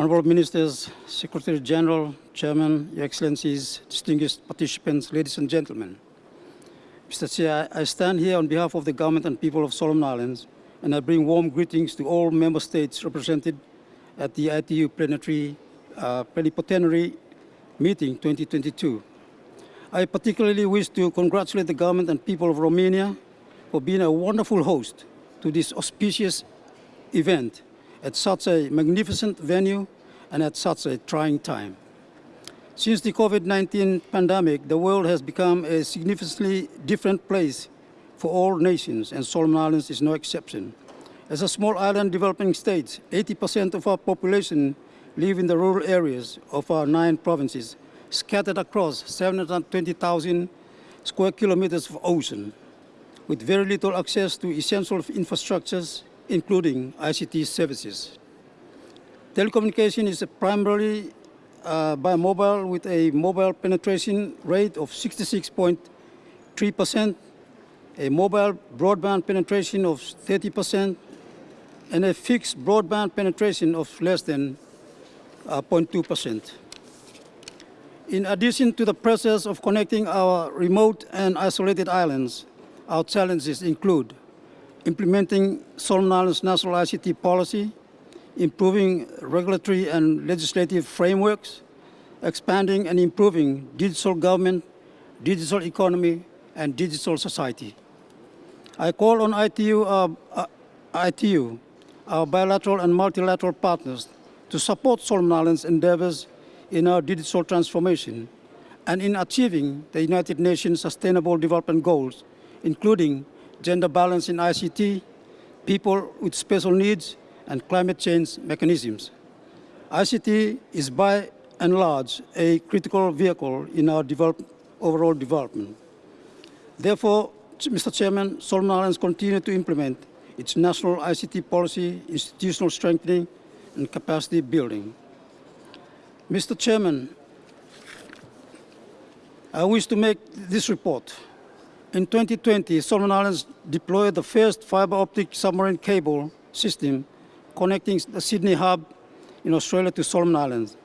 Honorable Ministers, Secretary General, Chairman, Your Excellencies, distinguished participants, ladies and gentlemen. Mr. Chair, I stand here on behalf of the government and people of Solomon Islands, and I bring warm greetings to all member states represented at the ITU plenary, uh, plenipotentiary meeting 2022. I particularly wish to congratulate the government and people of Romania for being a wonderful host to this auspicious event at such a magnificent venue and at such a trying time. Since the COVID-19 pandemic, the world has become a significantly different place for all nations, and Solomon Islands is no exception. As a small island developing state, 80% of our population live in the rural areas of our nine provinces, scattered across 720,000 square kilometers of ocean, with very little access to essential infrastructures, including ICT services. Telecommunication is primarily uh, by mobile with a mobile penetration rate of 66.3%, a mobile broadband penetration of 30%, and a fixed broadband penetration of less than 0.2%. Uh, In addition to the process of connecting our remote and isolated islands, our challenges include implementing Solomon Islands national ICT policy, improving regulatory and legislative frameworks, expanding and improving digital government, digital economy, and digital society. I call on ITU, uh, uh, ITU, our bilateral and multilateral partners to support Solomon Islands endeavors in our digital transformation and in achieving the United Nations Sustainable Development Goals, including gender balance in ICT, people with special needs, and climate change mechanisms. ICT is by and large a critical vehicle in our develop, overall development. Therefore, Mr. Chairman, Solomon Islands continue to implement its national ICT policy, institutional strengthening, and capacity building. Mr. Chairman, I wish to make this report in 2020, Solomon Islands deployed the first fiber optic submarine cable system connecting the Sydney hub in Australia to Solomon Islands,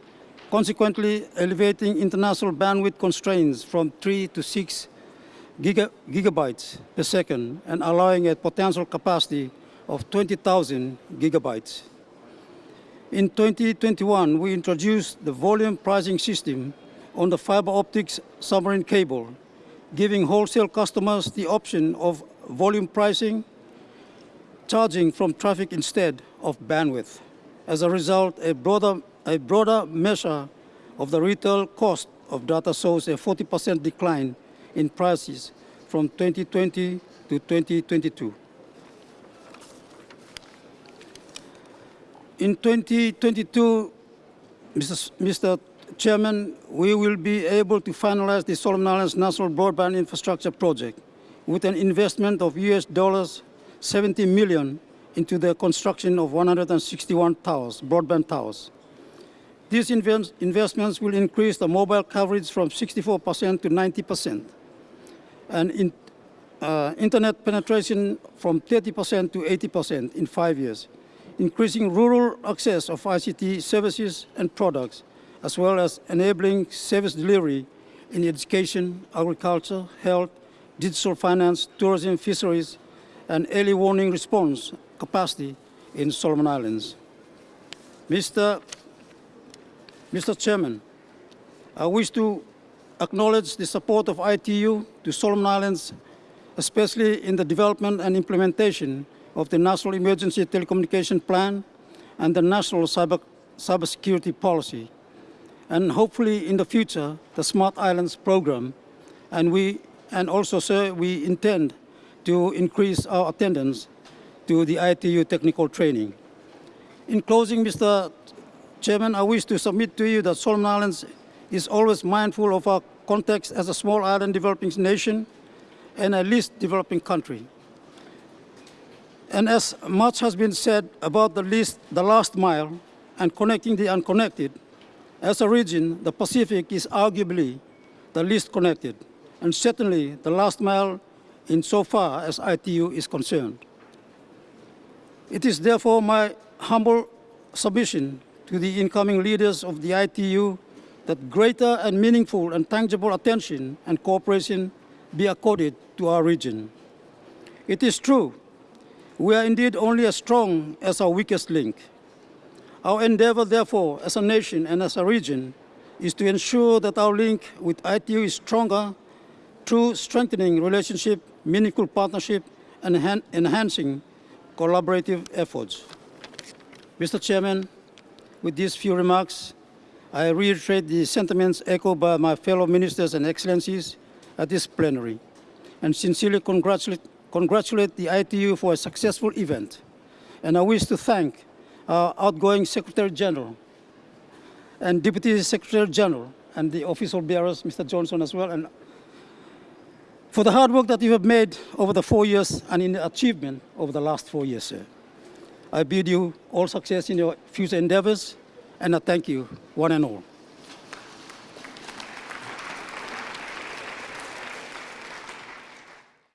consequently elevating international bandwidth constraints from 3 to 6 giga gigabytes per second and allowing a potential capacity of 20,000 gigabytes. In 2021, we introduced the volume pricing system on the fiber optics submarine cable giving wholesale customers the option of volume pricing, charging from traffic instead of bandwidth. As a result, a broader, a broader measure of the retail cost of data shows a 40% decline in prices from 2020 to 2022. In 2022, Mr. Mr. Chairman, we will be able to finalize the Solomon Islands National Broadband Infrastructure Project with an investment of US dollars 70 million into the construction of 161 towers, broadband towers. These invest investments will increase the mobile coverage from 64% to 90%, and in, uh, internet penetration from 30% to 80% in five years, increasing rural access of ICT services and products, as well as enabling service delivery in education, agriculture, health, digital finance, tourism, fisheries, and early warning response capacity in Solomon Islands. Mr. Mr. Chairman, I wish to acknowledge the support of ITU to Solomon Islands, especially in the development and implementation of the National Emergency Telecommunication Plan and the National Cyber, Cybersecurity Policy and hopefully in the future, the Smart Islands program. And, we, and also, sir, we intend to increase our attendance to the ITU technical training. In closing, Mr. Chairman, I wish to submit to you that Solomon Islands is always mindful of our context as a small island developing nation and a least developing country. And as much has been said about the, least, the last mile and connecting the unconnected, as a region, the Pacific is arguably the least connected, and certainly the last mile in so far as ITU is concerned. It is therefore my humble submission to the incoming leaders of the ITU that greater and meaningful and tangible attention and cooperation be accorded to our region. It is true, we are indeed only as strong as our weakest link. Our endeavor, therefore, as a nation and as a region, is to ensure that our link with ITU is stronger through strengthening relationship, meaningful partnership, and enhan- enhancing collaborative efforts. Mr. Chairman, with these few remarks, I reiterate the sentiments echoed by my fellow ministers and excellencies at this plenary, and sincerely congratulate, congratulate the ITU for a successful event. And I wish to thank our outgoing Secretary General and Deputy Secretary General and the official bearers, Mr. Johnson as well, and for the hard work that you have made over the four years and in the achievement over the last four years, sir. I bid you all success in your future endeavors, and I thank you, one and all.